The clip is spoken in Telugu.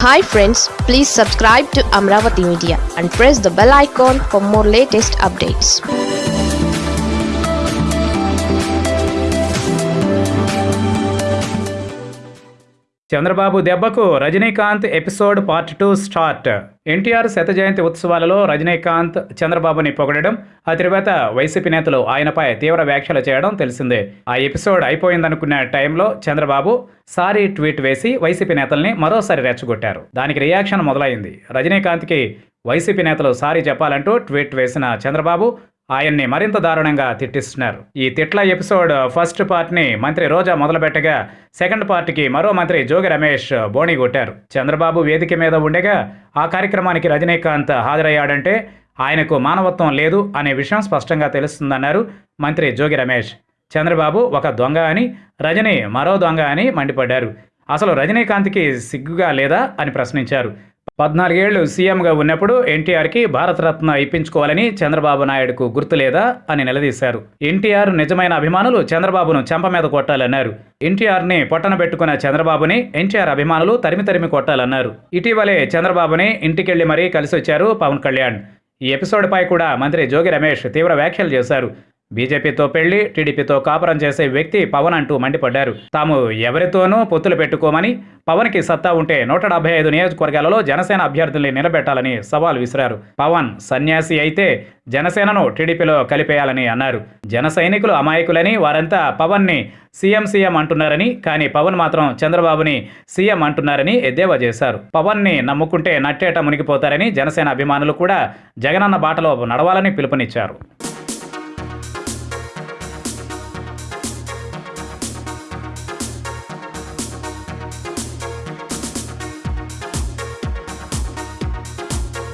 Hi friends, please subscribe to Amravati Media and press the bell icon for more latest updates. Chandrababu దెబ్బకు Rajinikanth episode part two start. NTR శత జయంతి ఉత్సవాలలో రజనీకాంత్ చంద్రబాబుని పొగడడం ఆ తర్వాత వైసీపీ నేతలు ఆయనపై తీవ్ర వ్యాఖ్యలు చేయడం తెలిసిందే. ఆ ఎపిసోడ్ అయిపోయిందనుకున్న టైంలో చంద్రబాబు సారీ ట్వీట్ వేసి వైసీపీ నేతల్ని మరోసారి రెచ్చగొట్టారు. దానికి రియాక్షన్ మొదలైంది. రజనీకాంత్కి వైసీపీ నేతలు సారీ చెప్పాలంటూ ట్వీట్ వేసిన చంద్రబాబు ఆయన్ని మరింత దారుణంగా తిట్టిస్తున్నారు. ఈ తిట్ల ఎపిసోడ్ ఫస్ట్ పార్ట్ని మంత్రి రోజా మొదలుపెట్టగా సెకండ్ పార్ట్కి మరో మంత్రి జోగి రమేష్ బోణి కొట్టారు. చంద్రబాబు వేదిక మీద ఉండగా ఆ కార్యక్రమానికి రజనీకాంత్ హాజరయ్యాడంటే ఆయనకు మానవత్వం లేదు అనే విషయం స్పష్టంగా తెలుస్తుందన్నారు మంత్రి జోగి రమేష్. చంద్రబాబు ఒక దొంగ అని రజనీ మరో దొంగ అని మండిపడ్డారు. అసలు రజనీకాంత్కి సిగ్గుగా లేదా అని ప్రశ్నించారు. పద్నాలుగేళ్ళు సీఎంగా ఉన్నప్పుడు ఎన్టీఆర్కి భారతరత్న ఇప్పించుకోవాలని చంద్రబాబు నాయుడుకు గుర్తులేదా అని నిలదీశారు. ఎన్టీఆర్ నిజమైన అభిమానులు చంద్రబాబును చెంప మీద కొట్టాలన్నారు. ఎన్టీఆర్ని పొట్టన పెట్టుకున్న చంద్రబాబుని ఎన్టీఆర్ అభిమానులు తరిమి తరిమి కొట్టాలన్నారు. ఇటీవలే చంద్రబాబుని ఇంటికెళ్ళి మరీ కలిసొచ్చారు పవన్ కళ్యాణ్. ఈ ఎపిసోడ్పై కూడా మంత్రి జోగి రమేష్ తీవ్ర వ్యాఖ్యలు చేశారు. బీజేపీతో పెళ్ళి టీడీపీతో కాపురం చేసే వ్యక్తి పవన్ అంటూ మండిపడ్డారు. తాము ఎవరితోనూ పొత్తులు పెట్టుకోమని పవన్కి సత్తా ఉంటే నూట డెబ్బై ఐదు నియోజకవర్గాలలో జనసేన అభ్యర్థుల్ని నిలబెట్టాలని సవాల్ విసిరారు. పవన్ సన్యాసి అయితే జనసేనను టీడీపీలో కలిపేయాలని అన్నారు. జన సైనికులు అమాయకులని వారంతా పవన్ని సీఎం సీఎం అంటున్నారని కానీ పవన్ మాత్రం చంద్రబాబుని సీఎం అంటున్నారని ఎద్దేవా చేశారు. పవన్ని నమ్ముకుంటే నట్టేట మునిగిపోతారని జనసేన అభిమానులు కూడా జగనన్న బాటలో నడవాలని పిలుపునిచ్చారు.